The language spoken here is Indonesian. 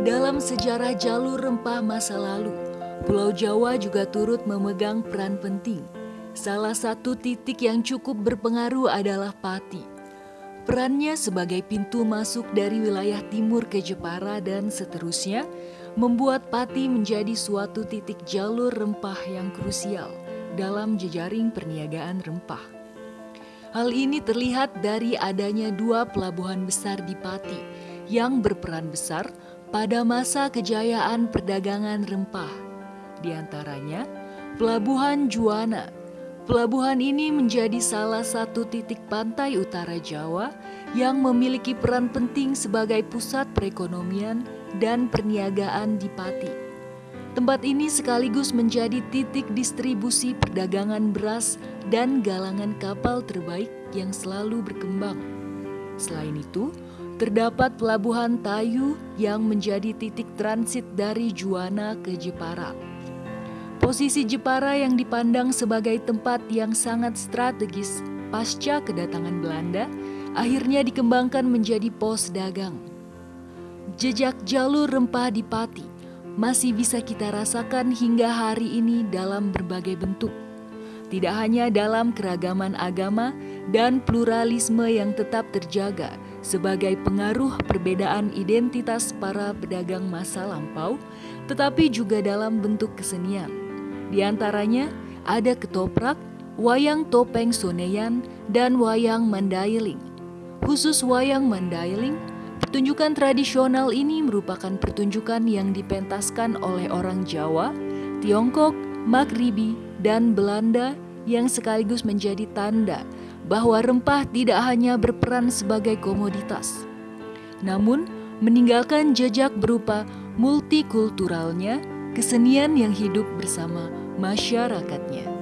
Dalam sejarah jalur rempah masa lalu, Pulau Jawa juga turut memegang peran penting. Salah satu titik yang cukup berpengaruh adalah Pati. Perannya sebagai pintu masuk dari wilayah timur ke Jepara dan seterusnya membuat Pati menjadi suatu titik jalur rempah yang krusial dalam jejaring perniagaan rempah. Hal ini terlihat dari adanya dua pelabuhan besar di Pati yang berperan besar pada masa kejayaan perdagangan rempah. Di antaranya, Pelabuhan Juwana. Pelabuhan ini menjadi salah satu titik pantai utara Jawa yang memiliki peran penting sebagai pusat perekonomian dan perniagaan di Pati. Tempat ini sekaligus menjadi titik distribusi perdagangan beras dan galangan kapal terbaik yang selalu berkembang. Selain itu, terdapat pelabuhan Tayu yang menjadi titik transit dari Juwana ke Jepara. Posisi Jepara yang dipandang sebagai tempat yang sangat strategis pasca kedatangan Belanda akhirnya dikembangkan menjadi pos dagang. Jejak jalur rempah di Pati masih bisa kita rasakan hingga hari ini dalam berbagai bentuk. Tidak hanya dalam keragaman agama dan pluralisme yang tetap terjaga, sebagai pengaruh perbedaan identitas para pedagang masa lampau, tetapi juga dalam bentuk kesenian. Di antaranya ada ketoprak, wayang topeng soneyan, dan wayang mandailing. Khusus wayang mandailing, pertunjukan tradisional ini merupakan pertunjukan yang dipentaskan oleh orang Jawa, Tiongkok, Maghribi, dan Belanda yang sekaligus menjadi tanda bahwa rempah tidak hanya berperan sebagai komoditas, namun meninggalkan jejak berupa multikulturalnya kesenian yang hidup bersama masyarakatnya.